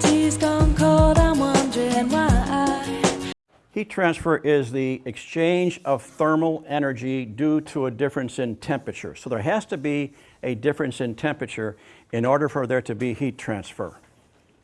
tea's gone cold, I'm wondering why. Heat transfer is the exchange of thermal energy due to a difference in temperature. So there has to be a difference in temperature in order for there to be heat transfer.